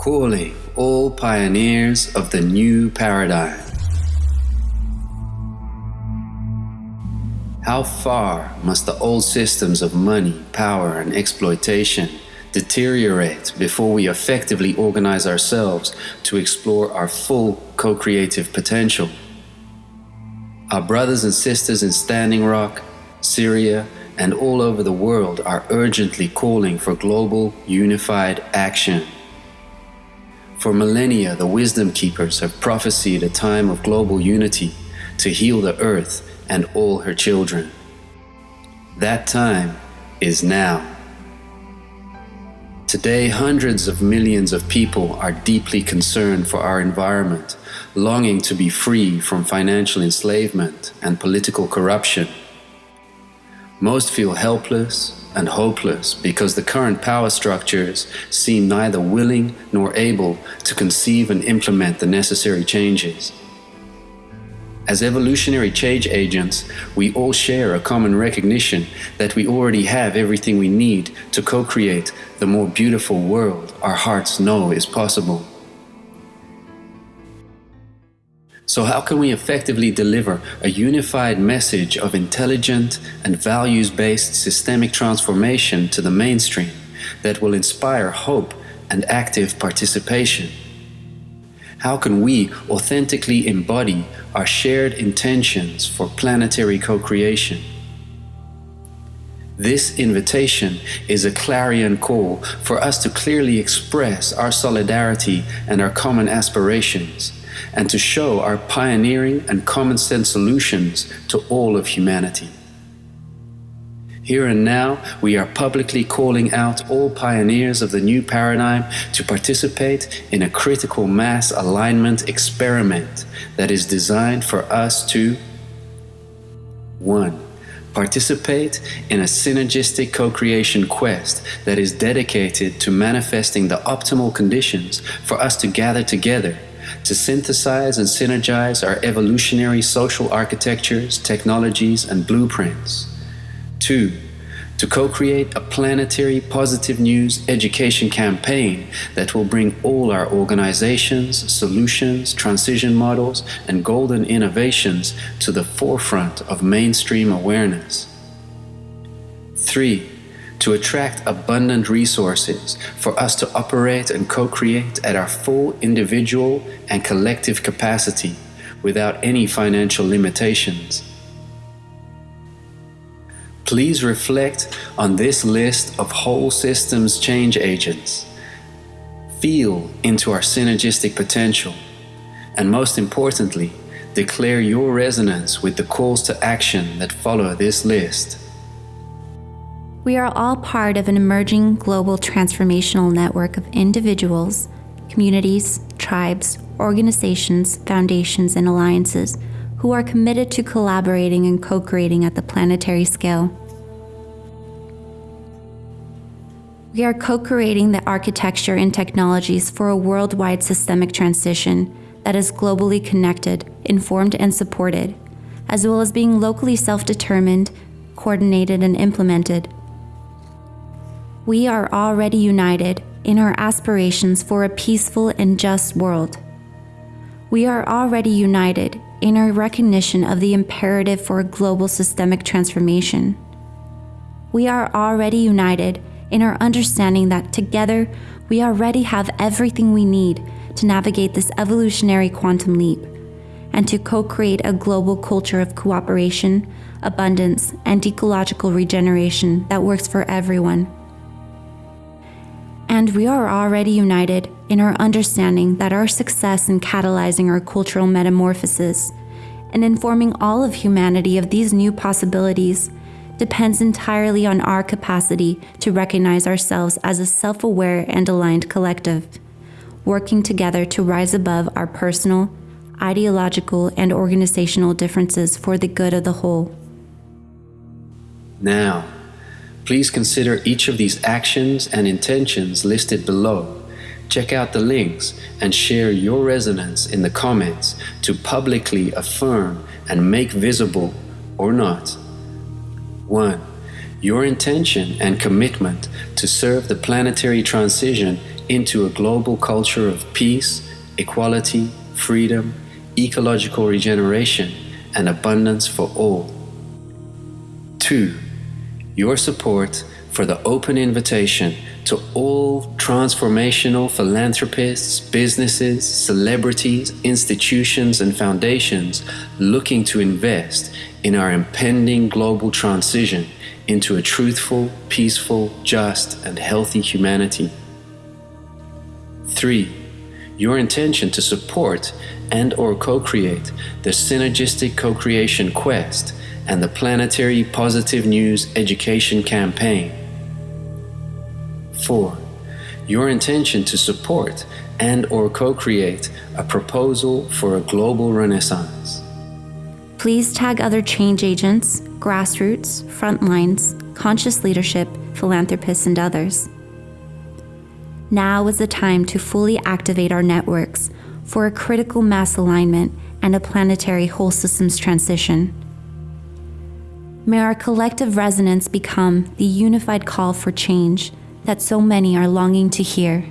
calling all pioneers of the new paradigm. How far must the old systems of money, power, and exploitation deteriorate before we effectively organize ourselves to explore our full co creative potential? Our brothers and sisters in Standing Rock, Syria, and all over the world are urgently calling for global unified action. For millennia, the wisdom keepers have prophesied a time of global unity to heal the earth and all her children. That time is now. Today, hundreds of millions of people are deeply concerned for our environment, longing to be free from financial enslavement and political corruption. Most feel helpless and hopeless because the current power structures seem neither willing nor able to conceive and implement the necessary changes. As evolutionary change agents, we all share a common recognition that we already have everything we need to co create the more beautiful world our hearts know is possible. So, how can we effectively deliver a unified message of intelligent and values based systemic transformation to the mainstream that will inspire hope and active participation? How can we authentically embody our shared intentions for planetary co creation? This invitation is a clarion call for us to clearly express our solidarity and our common aspirations and to show our pioneering and common sense solutions to all of humanity. Here and now, we are publicly calling out all pioneers of the new paradigm to participate in a critical mass alignment experiment that is designed for us to 1. Participate in a synergistic co creation quest that is dedicated to manifesting the optimal conditions for us to gather together to synthesize and synergize our evolutionary social architectures, technologies, and blueprints. Two, to co create a planetary positive news education campaign that will bring all our organizations, solutions, transition models, and golden innovations to the forefront of mainstream awareness. Three, to attract abundant resources for us to operate and co create at our full individual and collective capacity without any financial limitations. Please reflect on this list of whole systems change agents. Feel into our synergistic potential. And most importantly, declare your resonance with the calls to action that follow this list. We are all part of an emerging global transformational network of individuals, communities, tribes, organizations, foundations, and alliances who are committed to collaborating and co creating at the planetary scale. We are co creating the architecture and technologies for a worldwide systemic transition that is globally connected, informed, and supported, as well as being locally self determined, coordinated, and implemented we are already united in our aspirations for a peaceful and just world. We are already united in our recognition of the imperative for a global systemic transformation. We are already united in our understanding that together we already have everything we need to navigate this evolutionary quantum leap and to co create a global culture of cooperation, abundance, and ecological regeneration that works for everyone. And we are already united in our understanding that our success in catalyzing our cultural metamorphosis and informing all of humanity of these new possibilities depends entirely on our capacity to recognize ourselves as a self aware and aligned collective, working together to rise above our personal, ideological, and organizational differences for the good of the whole. Now, Please consider each of these actions and intentions listed below. Check out the links and share your resonance in the comments to publicly affirm and make visible or not. 1. Your intention and commitment to serve the planetary transition into a global culture of peace, equality, freedom, ecological regeneration, and abundance for all. 2. Your support for the open invitation to all transformational philanthropists, businesses, celebrities, institutions, and foundations looking to invest in our impending global transition into a truthful, peaceful, just, and healthy humanity. 3. Your intention to support and or co-create the synergistic co-creation quest and the planetary positive news education campaign 4. Your intention to support and or co-create a proposal for a global renaissance. Please tag other change agents, grassroots, frontlines, conscious leadership, philanthropists, and others. Now is the time to fully activate our networks for a critical mass alignment and a planetary whole systems transition. May our collective resonance become the unified call for change that so many are longing to hear.